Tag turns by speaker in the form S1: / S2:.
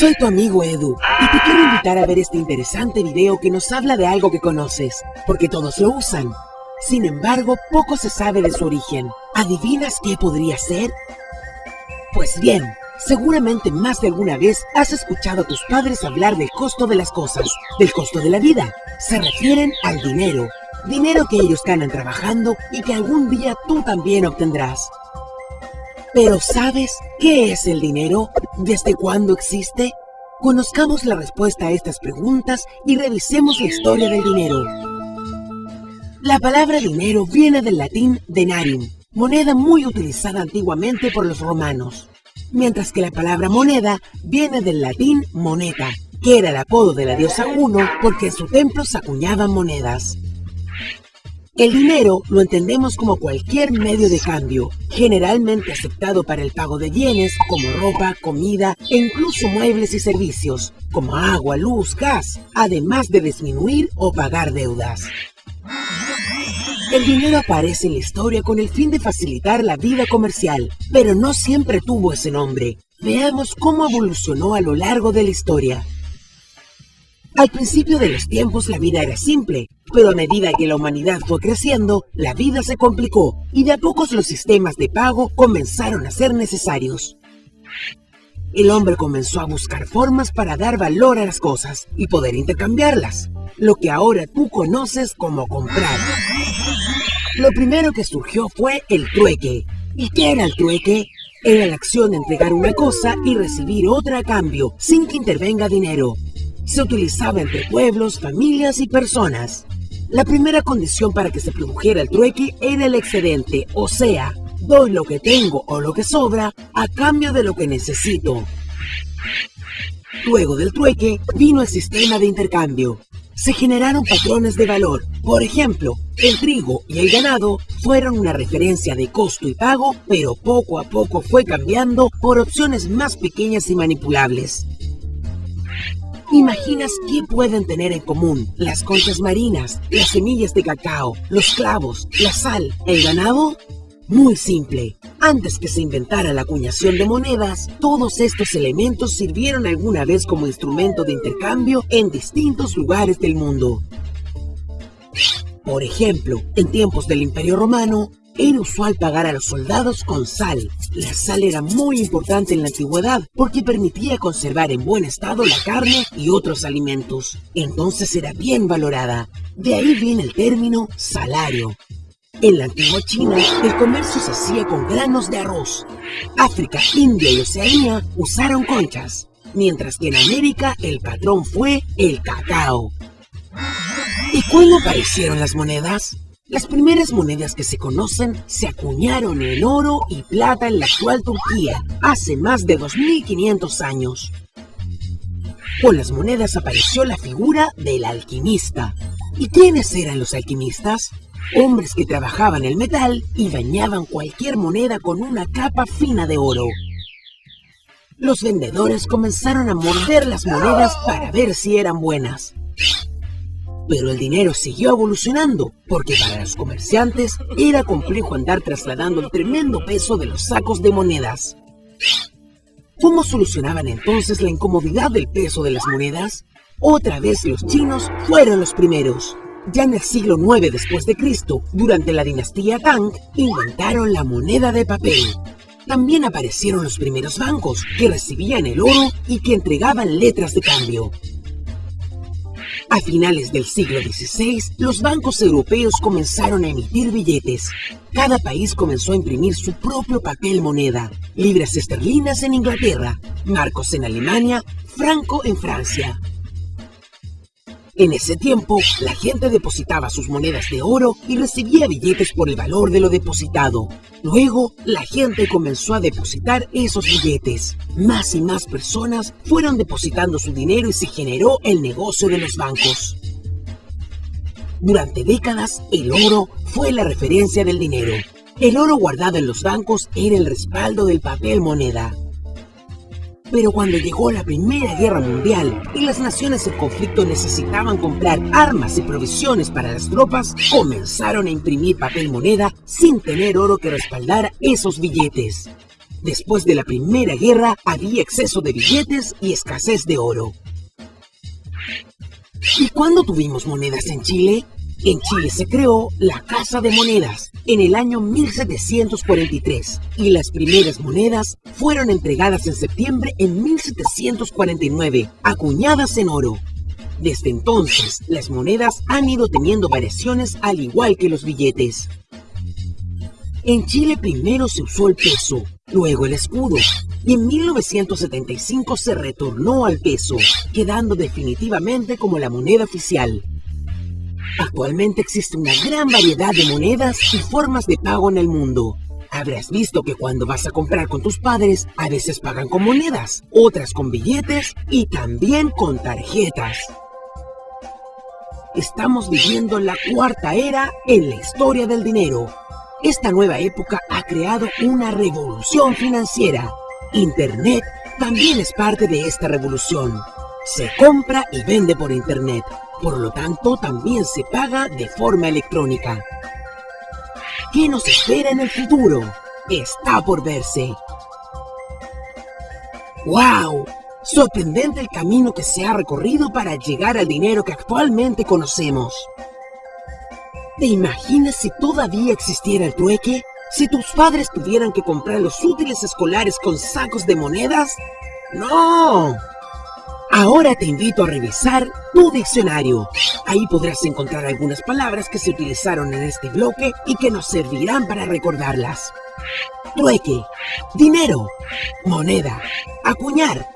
S1: Soy tu amigo Edu y te quiero invitar a ver este interesante video que nos habla de algo que conoces, porque todos lo usan. Sin embargo, poco se sabe de su origen. ¿Adivinas qué podría ser? Pues bien, seguramente más de alguna vez has escuchado a tus padres hablar del costo de las cosas, del costo de la vida. Se refieren al dinero, dinero que ellos ganan trabajando y que algún día tú también obtendrás. Pero ¿sabes qué es el dinero? ¿Desde cuándo existe? Conozcamos la respuesta a estas preguntas y revisemos la historia del dinero. La palabra dinero viene del latín denarium, moneda muy utilizada antiguamente por los romanos, mientras que la palabra moneda viene del latín moneta, que era el apodo de la diosa Juno porque en su templo se acuñaban monedas. El dinero lo entendemos como cualquier medio de cambio, generalmente aceptado para el pago de bienes como ropa, comida e incluso muebles y servicios, como agua, luz, gas, además de disminuir o pagar deudas. El dinero aparece en la historia con el fin de facilitar la vida comercial, pero no siempre tuvo ese nombre. Veamos cómo evolucionó a lo largo de la historia. Al principio de los tiempos la vida era simple, pero a medida que la humanidad fue creciendo, la vida se complicó y de a pocos los sistemas de pago comenzaron a ser necesarios. El hombre comenzó a buscar formas para dar valor a las cosas y poder intercambiarlas, lo que ahora tú conoces como comprar. Lo primero que surgió fue el trueque. ¿Y qué era el trueque? Era la acción de entregar una cosa y recibir otra a cambio, sin que intervenga dinero se utilizaba entre pueblos, familias y personas. La primera condición para que se produjera el trueque era el excedente, o sea, doy lo que tengo o lo que sobra a cambio de lo que necesito. Luego del trueque vino el sistema de intercambio. Se generaron patrones de valor. Por ejemplo, el trigo y el ganado fueron una referencia de costo y pago, pero poco a poco fue cambiando por opciones más pequeñas y manipulables. ¿Imaginas qué pueden tener en común las conchas marinas, las semillas de cacao, los clavos, la sal, el ganado? Muy simple. Antes que se inventara la acuñación de monedas, todos estos elementos sirvieron alguna vez como instrumento de intercambio en distintos lugares del mundo. Por ejemplo, en tiempos del Imperio Romano, era usual pagar a los soldados con sal. La sal era muy importante en la antigüedad porque permitía conservar en buen estado la carne y otros alimentos. Entonces era bien valorada. De ahí viene el término salario. En la antigua China, el comercio se hacía con granos de arroz. África, India y Oceanía usaron conchas, mientras que en América el patrón fue el cacao. ¿Y cuándo aparecieron las monedas? Las primeras monedas que se conocen se acuñaron en oro y plata en la actual Turquía hace más de 2500 años. Con las monedas apareció la figura del alquimista. ¿Y quiénes eran los alquimistas? Hombres que trabajaban el metal y bañaban cualquier moneda con una capa fina de oro. Los vendedores comenzaron a morder las monedas para ver si eran buenas. Pero el dinero siguió evolucionando, porque para los comerciantes era complejo andar trasladando el tremendo peso de los sacos de monedas. ¿Cómo solucionaban entonces la incomodidad del peso de las monedas? Otra vez los chinos fueron los primeros. Ya en el siglo IX después de Cristo, durante la dinastía Tang, inventaron la moneda de papel. También aparecieron los primeros bancos, que recibían el oro y que entregaban letras de cambio. A finales del siglo XVI, los bancos europeos comenzaron a emitir billetes. Cada país comenzó a imprimir su propio papel moneda. Libras esterlinas en Inglaterra, marcos en Alemania, franco en Francia. En ese tiempo, la gente depositaba sus monedas de oro y recibía billetes por el valor de lo depositado. Luego, la gente comenzó a depositar esos billetes. Más y más personas fueron depositando su dinero y se generó el negocio de los bancos. Durante décadas, el oro fue la referencia del dinero. El oro guardado en los bancos era el respaldo del papel moneda. Pero cuando llegó la Primera Guerra Mundial y las naciones en conflicto necesitaban comprar armas y provisiones para las tropas, comenzaron a imprimir papel moneda sin tener oro que respaldara esos billetes. Después de la Primera Guerra había exceso de billetes y escasez de oro. ¿Y cuándo tuvimos monedas en Chile? En Chile se creó la Casa de Monedas en el año 1743 y las primeras monedas fueron entregadas en septiembre en 1749, acuñadas en oro. Desde entonces, las monedas han ido teniendo variaciones al igual que los billetes. En Chile primero se usó el peso, luego el escudo, y en 1975 se retornó al peso, quedando definitivamente como la moneda oficial. Actualmente existe una gran variedad de monedas y formas de pago en el mundo. Habrás visto que cuando vas a comprar con tus padres, a veces pagan con monedas, otras con billetes y también con tarjetas. Estamos viviendo la cuarta era en la historia del dinero. Esta nueva época ha creado una revolución financiera. Internet también es parte de esta revolución. Se compra y vende por Internet. Por lo tanto, también se paga de forma electrónica. ¿Qué nos espera en el futuro? Está por verse. ¡Wow! Sorprendente el camino que se ha recorrido para llegar al dinero que actualmente conocemos. ¿Te imaginas si todavía existiera el trueque? Si tus padres tuvieran que comprar los útiles escolares con sacos de monedas? ¡No! Ahora te invito a revisar tu diccionario. Ahí podrás encontrar algunas palabras que se utilizaron en este bloque y que nos servirán para recordarlas. Trueque, dinero, moneda, acuñar,